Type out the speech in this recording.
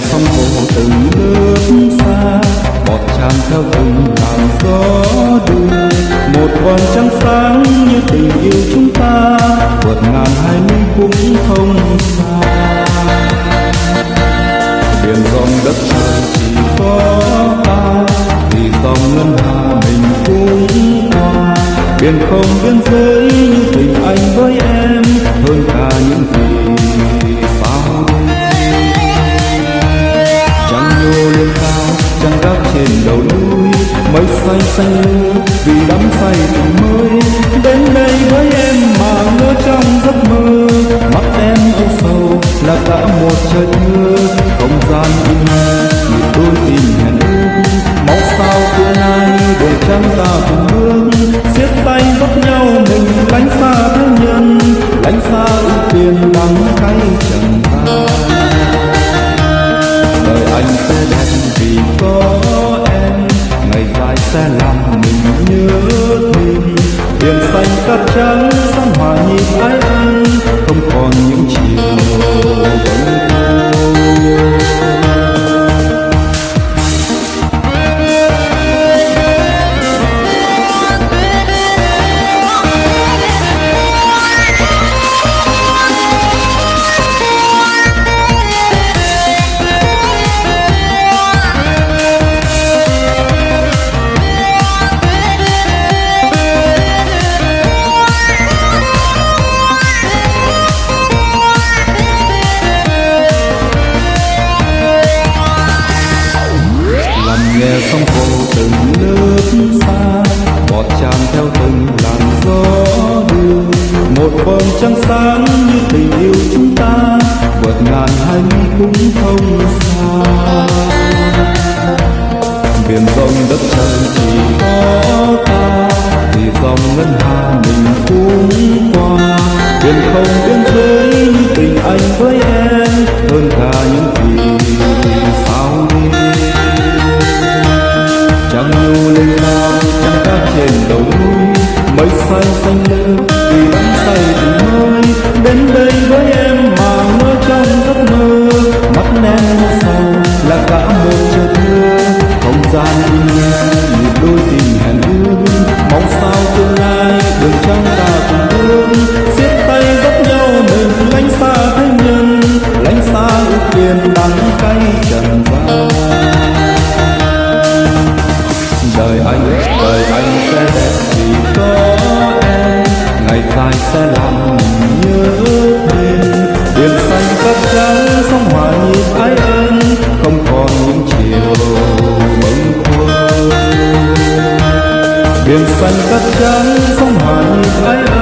phong cổ từng bước xa. Bọt tràn theo từng làn gió đưa một vòng trăng sáng như tình yêu chúng ta, vượt ngàn hai mươi cũng không xa. Biển rộng đất trời chỉ có ta, vì dòng ngân hà mình cũng qua biển không biên giới say xanh vì đắm say tình mới đến đây với em mà ngỡ trong giấc mơ. Mắt em âu sầu là cả một trời mưa. Không gian im nhịp đôi tìm hẹn ước. Mong sao tương lai đổi trắng sẽ làm mình nhớ thương. Biển xanh cát trắng sóng hòa nhịp ái nghe sông sóng hồ từng nước xa, bọt tràn theo từng làn gió đưa. Một vầng trăng sáng như tình yêu chúng ta, vượt ngàn hai mi cũng không xa. Biển rộng đất trời chỉ có ta thì dòng ngân hà mình cũng qua. Biển không biển xanh cát trắng không hẳn ai